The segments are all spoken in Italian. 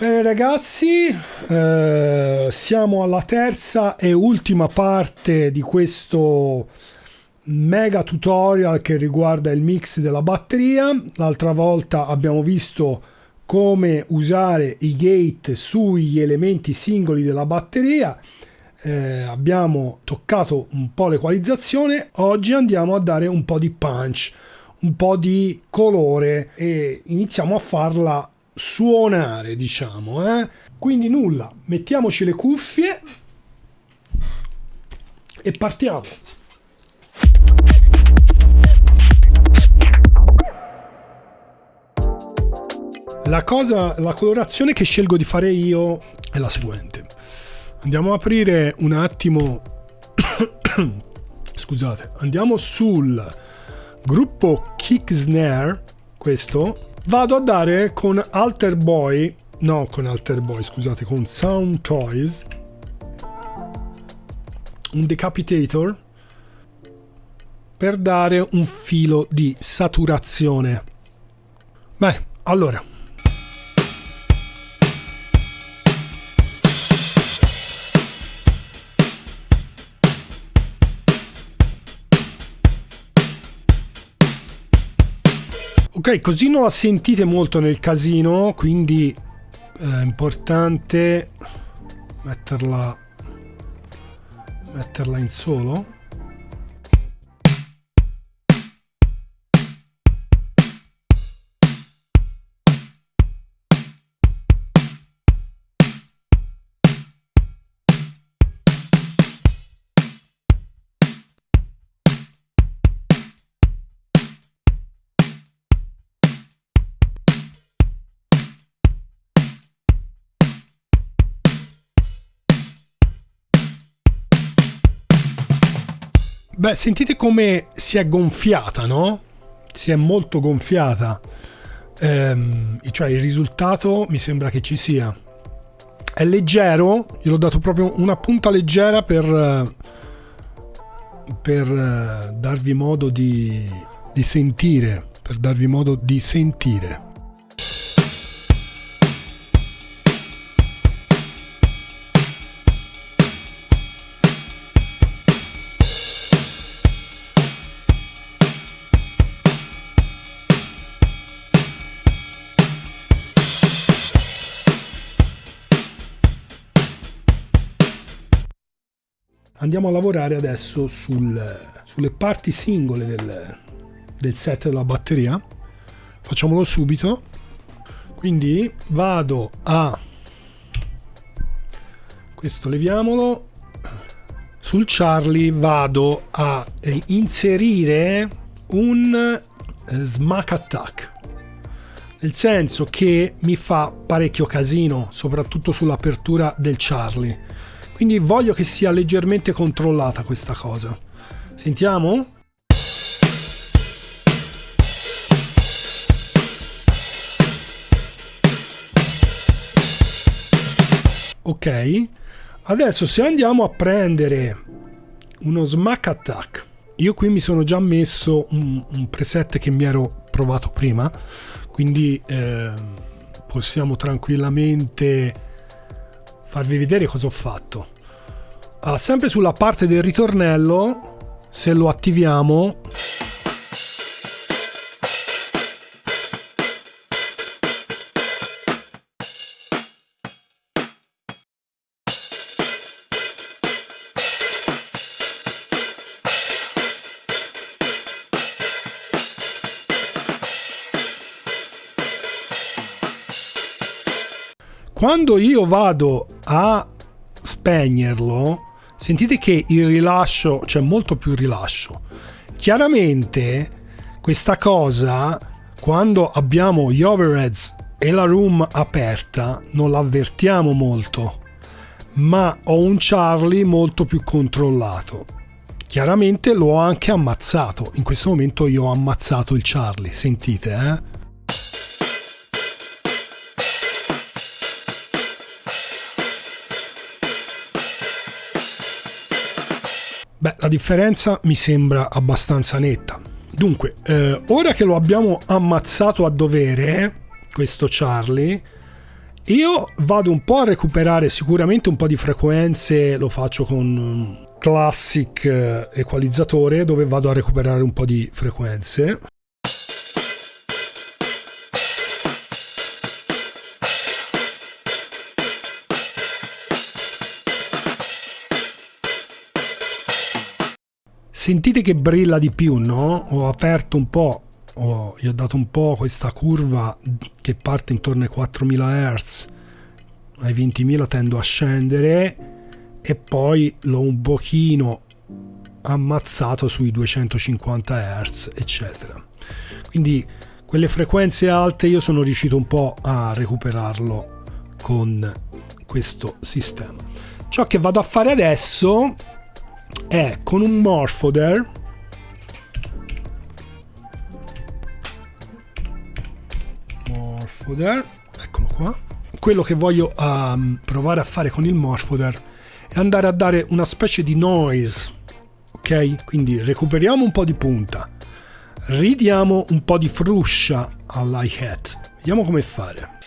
Bene ragazzi, eh, siamo alla terza e ultima parte di questo mega tutorial che riguarda il mix della batteria. L'altra volta abbiamo visto come usare i gate sugli elementi singoli della batteria. Eh, abbiamo toccato un po' l'equalizzazione, oggi andiamo a dare un po' di punch, un po' di colore e iniziamo a farla suonare, diciamo. Eh? Quindi nulla, mettiamoci le cuffie e partiamo. La cosa, la colorazione che scelgo di fare io è la seguente. Andiamo a aprire un attimo. Scusate, andiamo sul gruppo Kick Snare, questo, Vado a dare con Alter Boy, no con Alter Boy, scusate, con Sound Toys, un decapitator per dare un filo di saturazione. Beh, allora, Ok, così non la sentite molto nel casino, quindi è importante metterla, metterla in solo. Beh, sentite come si è gonfiata, no? Si è molto gonfiata. Ehm, cioè il risultato mi sembra che ci sia. È leggero, io l'ho dato proprio una punta leggera per, per eh, darvi modo di, di sentire, per darvi modo di sentire. Andiamo a lavorare adesso sul, sulle parti singole del, del set della batteria. Facciamolo subito. Quindi vado a questo leviamolo. Sul Charlie vado a inserire un smack attack. Nel senso che mi fa parecchio casino soprattutto sull'apertura del Charlie quindi voglio che sia leggermente controllata questa cosa. Sentiamo? Ok, adesso se andiamo a prendere uno smack attack, io qui mi sono già messo un, un preset che mi ero provato prima, quindi eh, possiamo tranquillamente farvi vedere cosa ho fatto. Ah, sempre sulla parte del ritornello, se lo attiviamo, quando io vado a spegnerlo, sentite che il rilascio c'è cioè molto più rilascio. Chiaramente questa cosa, quando abbiamo gli overheads e la room aperta, non l'avvertiamo molto, ma ho un Charlie molto più controllato. Chiaramente l'ho anche ammazzato. In questo momento io ho ammazzato il Charlie, sentite, eh? Differenza mi sembra abbastanza netta. Dunque, eh, ora che lo abbiamo ammazzato a dovere, questo Charlie, io vado un po' a recuperare sicuramente un po' di frequenze, lo faccio con classic eh, equalizzatore dove vado a recuperare un po' di frequenze. Sentite che brilla di più, no? Ho aperto un po', ho, gli ho dato un po' questa curva che parte intorno ai 4000 Hz, ai 20.000 tendo a scendere e poi l'ho un pochino ammazzato sui 250 Hz, eccetera. Quindi quelle frequenze alte io sono riuscito un po' a recuperarlo con questo sistema. Ciò che vado a fare adesso è con un morphoder morphoder eccolo qua. Quello che voglio um, provare a fare con il morphoder è andare a dare una specie di noise ok? Quindi recuperiamo un po' di punta ridiamo un po' di fruscia all'hi-hat. Vediamo come fare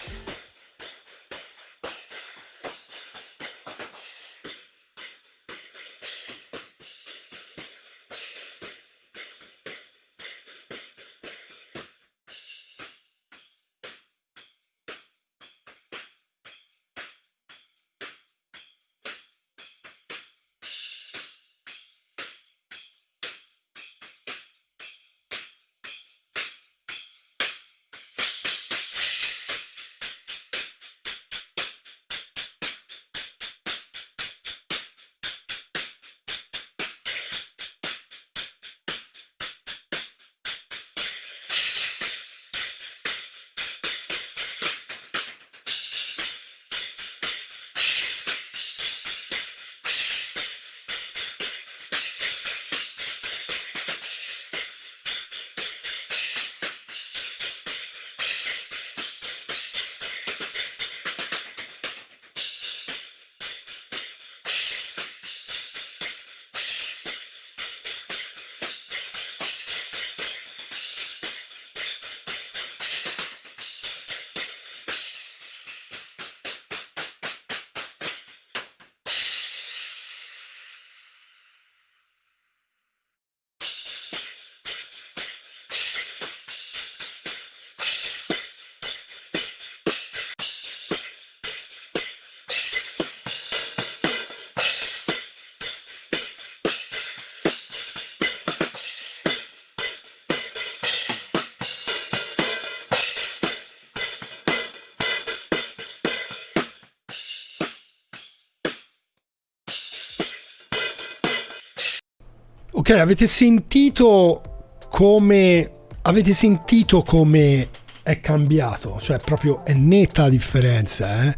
Ok, avete sentito come avete sentito come è cambiato, cioè proprio è netta la differenza, eh?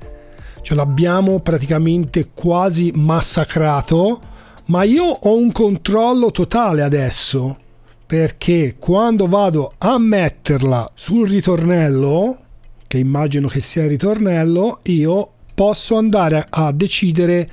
Cioè l'abbiamo praticamente quasi massacrato, ma io ho un controllo totale adesso, perché quando vado a metterla sul ritornello, che immagino che sia il ritornello, io posso andare a decidere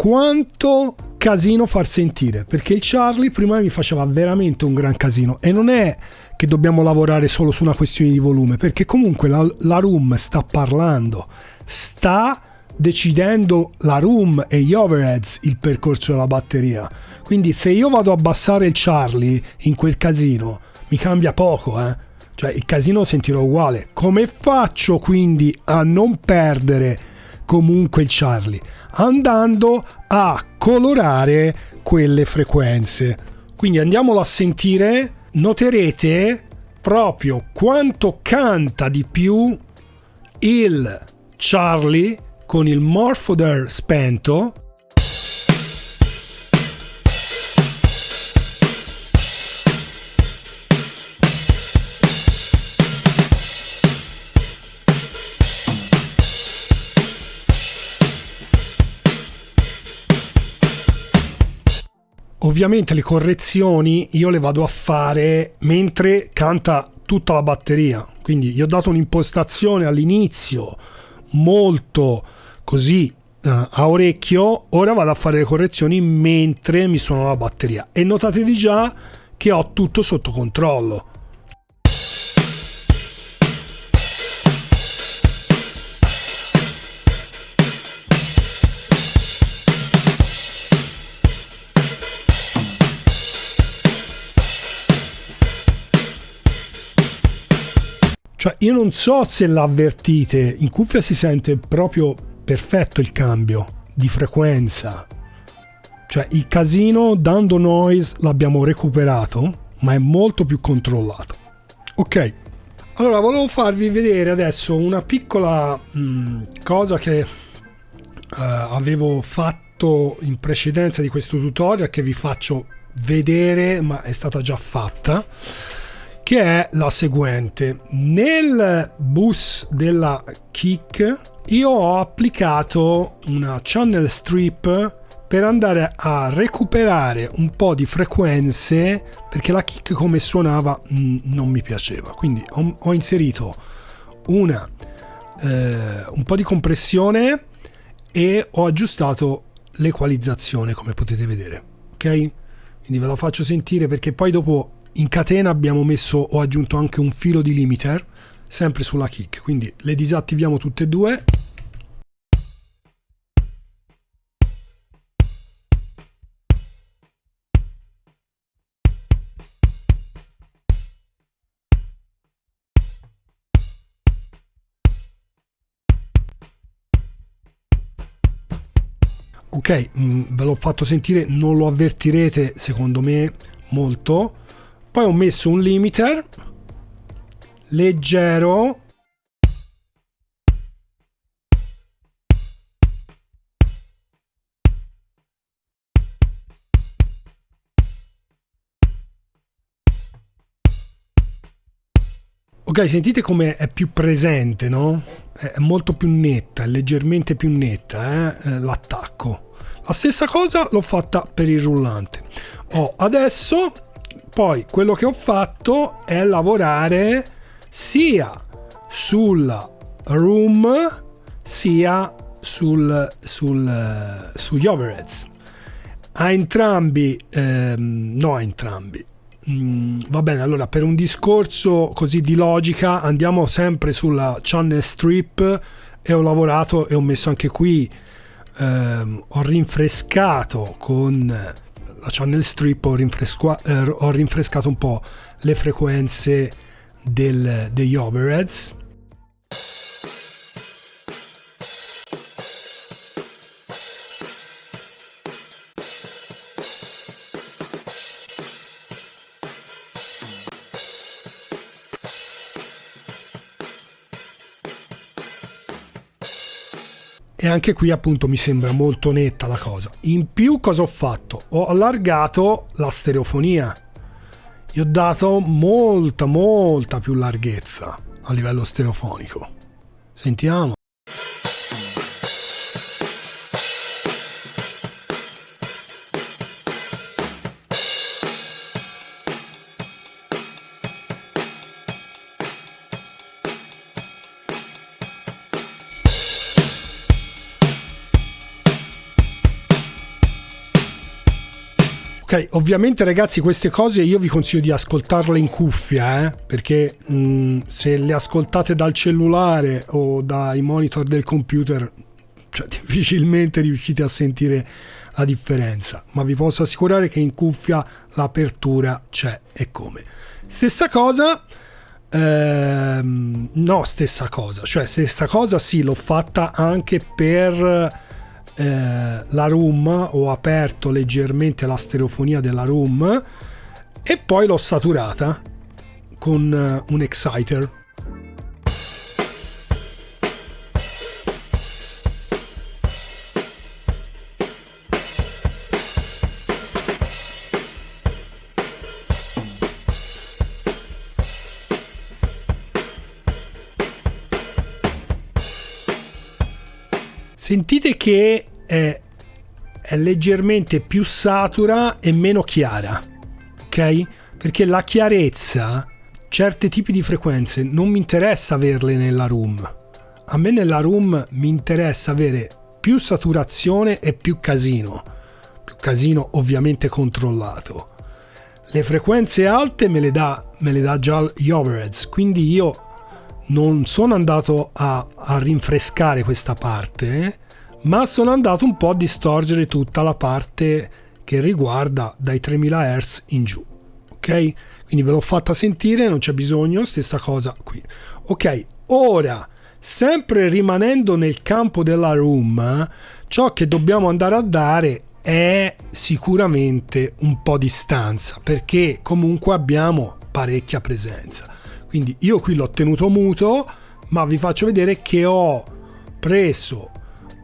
quanto casino far sentire perché il Charlie prima mi faceva veramente un gran casino e non è che dobbiamo lavorare solo su una questione di volume perché comunque la, la room sta parlando sta decidendo la room e gli overheads il percorso della batteria. Quindi se io vado a abbassare il Charlie in quel casino mi cambia poco eh. Cioè il casino sentirò uguale. Come faccio quindi a non perdere comunque il Charlie andando a colorare quelle frequenze. Quindi andiamolo a sentire, noterete proprio quanto canta di più il Charlie con il Morphoder spento Ovviamente le correzioni io le vado a fare mentre canta tutta la batteria, quindi gli ho dato un'impostazione all'inizio molto così uh, a orecchio, ora vado a fare le correzioni mentre mi suona la batteria e notate di già che ho tutto sotto controllo. Cioè, io non so se l'avvertite, in cuffia si sente proprio perfetto il cambio di frequenza. Cioè, il casino dando noise l'abbiamo recuperato, ma è molto più controllato. Ok, allora volevo farvi vedere adesso una piccola mh, mm, cosa che uh, avevo fatto in precedenza di questo tutorial che vi faccio vedere, ma è stata già fatta che è la seguente. Nel bus della Kick io ho applicato una channel strip per andare a recuperare un po' di frequenze perché la kick come suonava mm, non mi piaceva. Quindi ho, ho inserito una eh, un po' di compressione e ho aggiustato l'equalizzazione come potete vedere. Ok? Quindi ve la faccio sentire perché poi dopo in catena abbiamo messo ho aggiunto anche un filo di limiter sempre sulla kick. Quindi le disattiviamo tutte e due. Ok mh, mm, ve l'ho fatto sentire non lo avvertirete secondo me molto poi ho messo un limiter leggero Ok, sentite come è più presente, no? È molto più netta, è leggermente più netta eh? l'attacco. La stessa cosa l'ho fatta per il rullante. Oh, adesso poi quello che ho fatto è lavorare sia sul room sia sul, sul, sugli overheads. A entrambi ehm, no a entrambi. Mm, va bene allora per un discorso così di logica andiamo sempre sulla channel strip e ho lavorato e ho messo anche qui ehm, ho rinfrescato con la channel strip ho, eh, ho rinfrescato un po' le frequenze del, degli overheads anche qui appunto mi sembra molto netta la cosa. In più cosa ho fatto? Ho allargato la stereofonia. Gli ho dato molta molta più larghezza a livello stereofonico. Sentiamo. Ok, ovviamente ragazzi queste cose io vi consiglio di ascoltarle in cuffia, eh? perché mh, mm, se le ascoltate dal cellulare o dai monitor del computer, cioè, difficilmente riuscite a sentire la differenza, ma vi posso assicurare che in cuffia l'apertura c'è e come. Stessa cosa, ehm, no stessa cosa, cioè stessa cosa sì l'ho fatta anche per eh, la room ho aperto leggermente la stereofonia della room e poi l'ho saturata con uh, un exciter sentite che è, è leggermente più satura e meno chiara, ok? Perché la chiarezza, certi tipi di frequenze, non mi interessa averle nella room. A me nella room mi interessa avere più saturazione e più casino. Più casino ovviamente controllato. Le frequenze alte me le dà, me le dà già gli overheads, quindi io non sono andato a, a rinfrescare questa parte, eh? Ma sono andato un po' a distorgere tutta la parte che riguarda dai 3000 Hz in giù. Ok? Quindi ve l'ho fatta sentire, non c'è bisogno, stessa cosa qui. Ok, ora, sempre rimanendo nel campo della room, ciò che dobbiamo andare a dare è sicuramente un po' di stanza, perché comunque abbiamo parecchia presenza. Quindi io qui l'ho tenuto muto, ma vi faccio vedere che ho preso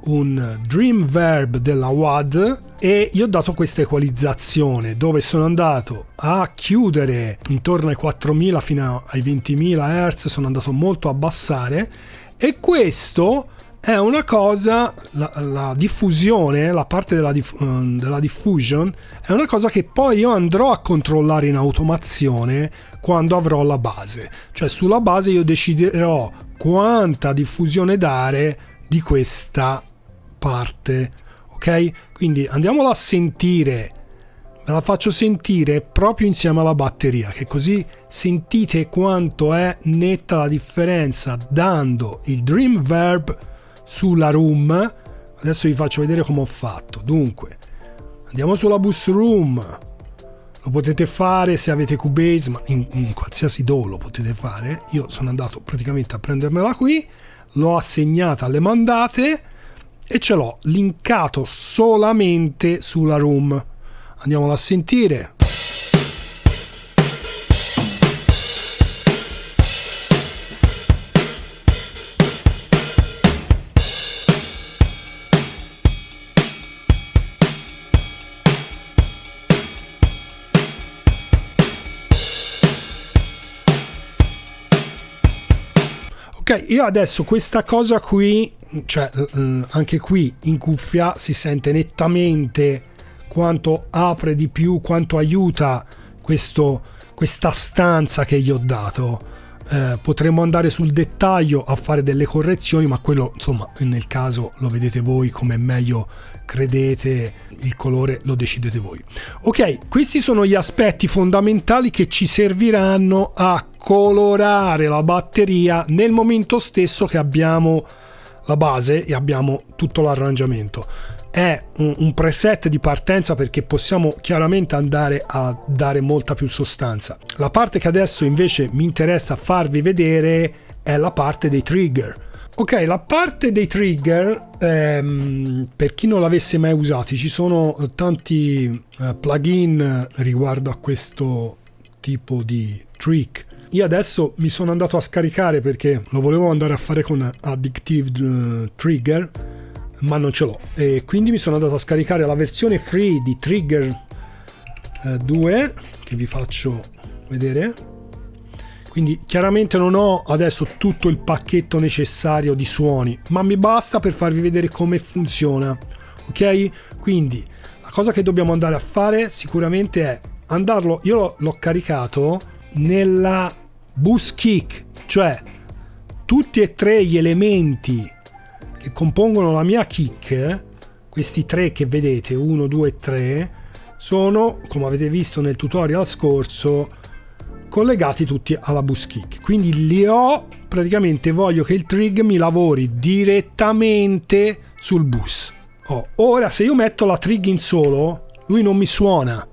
un Dream Verb della WAD e gli ho dato questa equalizzazione dove sono andato a chiudere intorno ai 4000 fino ai 20.000 Hz, sono andato molto a abbassare e questo è una cosa, la, la diffusione, la parte della, diff, della, diffusion, è una cosa che poi io andrò a controllare in automazione quando avrò la base. Cioè sulla base io deciderò quanta diffusione dare di questa parte. Ok? Quindi andiamola a sentire. Ve la faccio sentire proprio insieme alla batteria, che così sentite quanto è netta la differenza dando il Dream Verb sulla room adesso vi faccio vedere come ho fatto dunque andiamo sulla bus room lo potete fare se avete Cubase ma in, in qualsiasi DAW lo potete fare io sono andato praticamente a prendermela qui l'ho assegnata alle mandate e ce l'ho linkato solamente sulla room andiamola a sentire Ok, io adesso questa cosa qui, cioè anche qui in cuffia si sente nettamente quanto apre di più, quanto aiuta questo, questa stanza che gli ho dato. Eh, potremmo andare sul dettaglio a fare delle correzioni, ma quello insomma nel caso lo vedete voi come meglio credete, il colore lo decidete voi. Ok, questi sono gli aspetti fondamentali che ci serviranno a colorare la batteria nel momento stesso che abbiamo la base e abbiamo tutto l'arrangiamento. È un, preset di partenza perché possiamo chiaramente andare a dare molta più sostanza. La parte che adesso invece mi interessa farvi vedere è la parte dei trigger. Ok, la parte dei trigger, ehm, per chi non l'avesse mai usati, ci sono tanti eh, plugin riguardo a questo tipo di trick io adesso mi sono andato a scaricare perché lo volevo andare a fare con Addictive uh, Trigger, ma non ce l'ho. E quindi mi sono andato a scaricare la versione free di Trigger uh, eh, 2, che vi faccio vedere. Quindi chiaramente non ho adesso tutto il pacchetto necessario di suoni, ma mi basta per farvi vedere come funziona. Ok? Quindi la cosa che dobbiamo andare a fare sicuramente è andarlo, io l'ho caricato nella bus kick, cioè tutti e tre gli elementi compongono la mia kick, questi tre che vedete, 1, 2 e 3, sono, come avete visto nel tutorial scorso, collegati tutti alla bus kick. Quindi li ho, praticamente voglio che il trig mi lavori direttamente sul bus. Oh, ora se io metto la trig in solo, lui non mi suona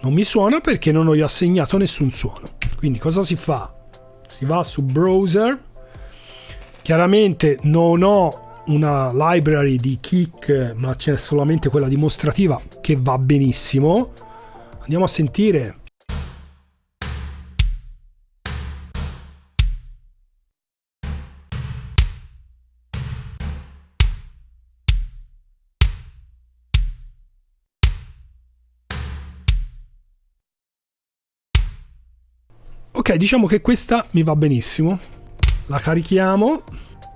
non mi suona perché non ho assegnato nessun suono quindi cosa si fa si va su browser chiaramente non ho una library di kick ma c'è solamente quella dimostrativa che va benissimo. Andiamo a sentire. Ok, diciamo che questa mi va benissimo. La carichiamo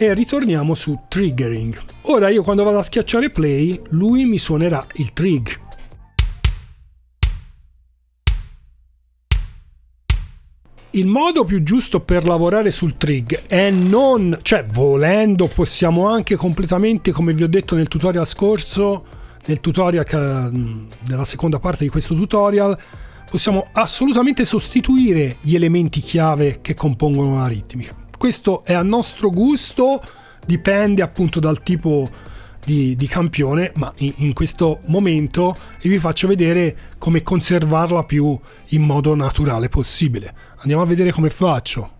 e ritorniamo su triggering. Ora io quando vado a schiacciare play, lui mi suonerà il trig. Il modo più giusto per lavorare sul trig è non, cioè volendo possiamo anche completamente, come vi ho detto nel tutorial scorso, nel tutorial della seconda parte di questo tutorial, possiamo assolutamente sostituire gli elementi chiave che compongono la ritmica. Questo è a nostro gusto, dipende appunto dal tipo di, di campione, ma in, in, questo momento vi faccio vedere come conservarla più in modo naturale possibile. Andiamo a vedere come faccio.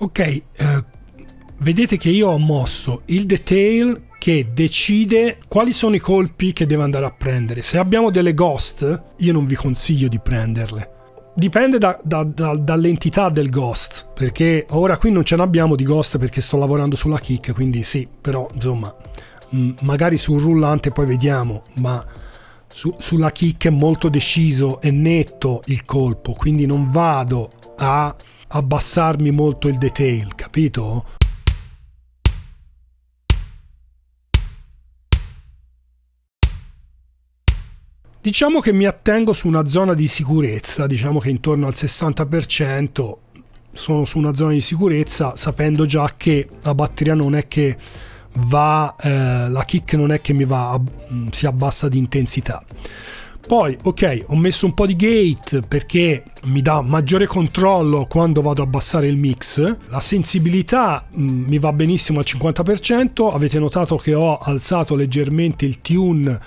Ok, eh, vedete che io ho mosso il detail che decide quali sono i colpi che deve andare a prendere. Se abbiamo delle ghost, io non vi consiglio di prenderle. Dipende da, da, da, dall'entità del ghost, perché ora qui non ce n'abbiamo di ghost perché sto lavorando sulla kick, quindi sì, però insomma, mh, mm, magari sul rullante poi vediamo, ma su, sulla kick è molto deciso e netto il colpo, quindi non vado a abbassarmi molto il detail, capito? Diciamo che mi attengo su una zona di sicurezza, diciamo che intorno al 60% sono su una zona di sicurezza sapendo già che la batteria non è che va, eh, la kick non è che mi va, mm, si abbassa di intensità. Poi, ok, ho messo un po' di gate perché mi dà maggiore controllo quando vado a abbassare il mix. La sensibilità mh, mm, mi va benissimo al 50%. Avete notato che ho alzato leggermente il tune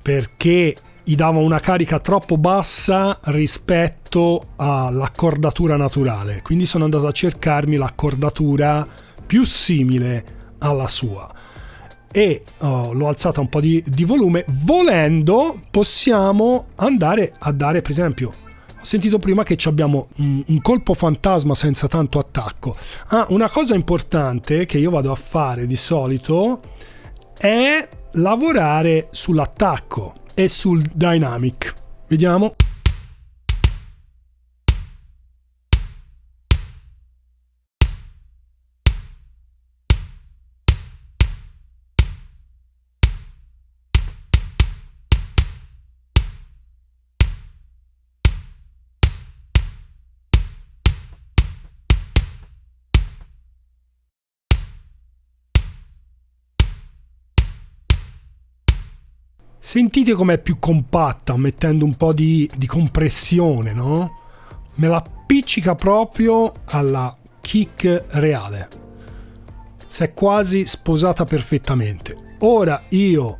perché gli dava una carica troppo bassa rispetto all'accordatura naturale. Quindi sono andato a cercarmi l'accordatura più simile alla sua e oh, l'ho alzata un po' di, di, volume volendo possiamo andare a dare per esempio ho sentito prima che abbiamo un, un, colpo fantasma senza tanto attacco ah, una cosa importante che io vado a fare di solito è lavorare sull'attacco e sul dynamic. Vediamo. Sentite com'è più compatta mettendo un po' di, di compressione, no? Me la appiccica proprio alla kick reale. Si è quasi sposata perfettamente. Ora io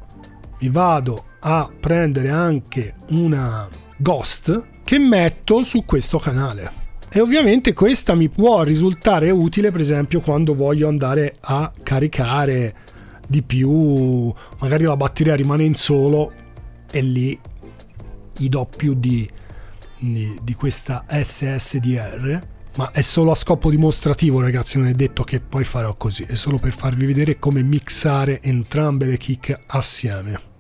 mi vado a prendere anche una ghost che metto su questo canale. E ovviamente questa mi può risultare utile per esempio quando voglio andare a caricare di più, magari la batteria rimane in solo e lì gli do più di, di, di questa SSDR ma è solo a scopo dimostrativo ragazzi non è detto che poi farò così è solo per farvi vedere come mixare entrambe le kick assieme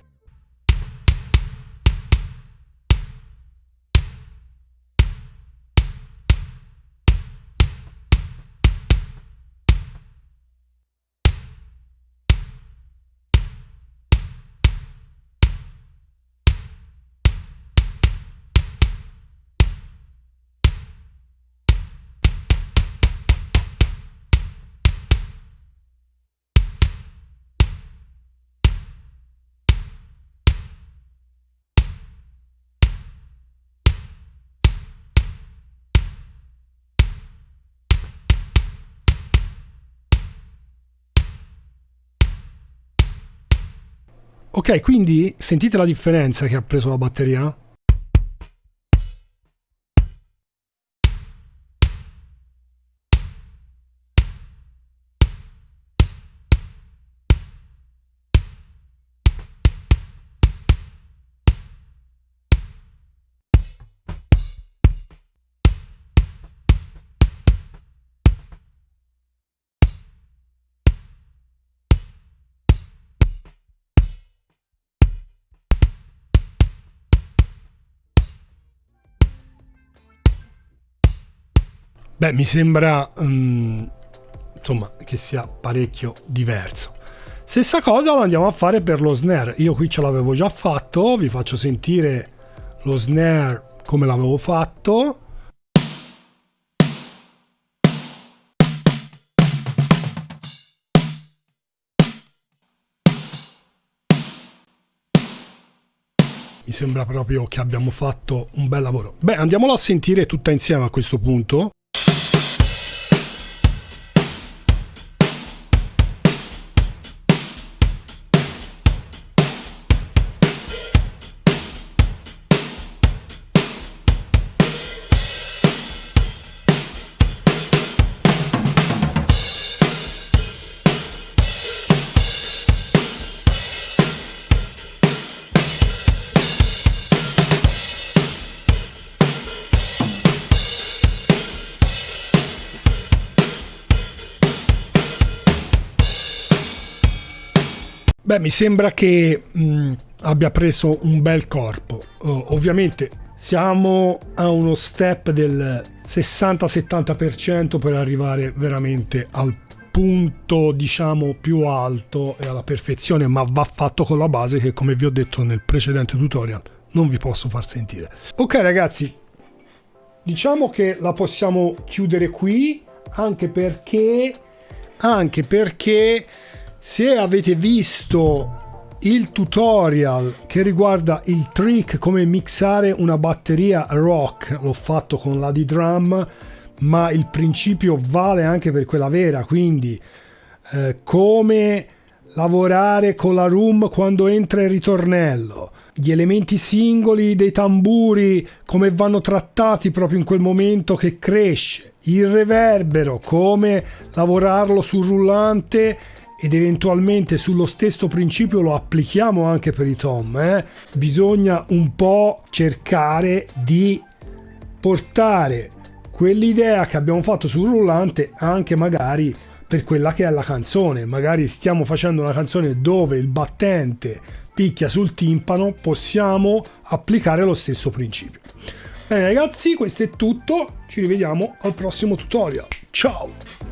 Ok, quindi sentite la differenza che ha preso la batteria? Beh, mi sembra um, insomma che sia parecchio diverso. Stessa cosa lo andiamo a fare per lo snare. Io qui ce l'avevo già fatto, vi faccio sentire lo snare come l'avevo fatto. Mi sembra proprio che abbiamo fatto un bel lavoro. Beh, andiamola a sentire tutta insieme a questo punto. Beh, mi sembra che mh, abbia preso un bel corpo. Uh, ovviamente siamo a uno step del 60-70% per arrivare veramente al punto diciamo più alto e alla perfezione ma va fatto con la base che come vi ho detto nel precedente tutorial non vi posso far sentire ok ragazzi diciamo che la possiamo chiudere qui anche perché anche perché se avete visto il tutorial che riguarda il trick come mixare una batteria rock l'ho fatto con la D-Drum ma il principio vale anche per quella vera quindi eh, come lavorare con la room quando entra il ritornello. Gli elementi singoli dei tamburi come vanno trattati proprio in quel momento che cresce. Il reverbero come lavorarlo sul rullante ed eventualmente sullo stesso principio lo applichiamo anche per i tom, eh? bisogna un po' cercare di portare quell'idea che abbiamo fatto sul rullante anche magari per quella che è la canzone. Magari stiamo facendo una canzone dove il battente picchia sul timpano, possiamo applicare lo stesso principio. Bene ragazzi, questo è tutto, ci rivediamo al prossimo tutorial. Ciao!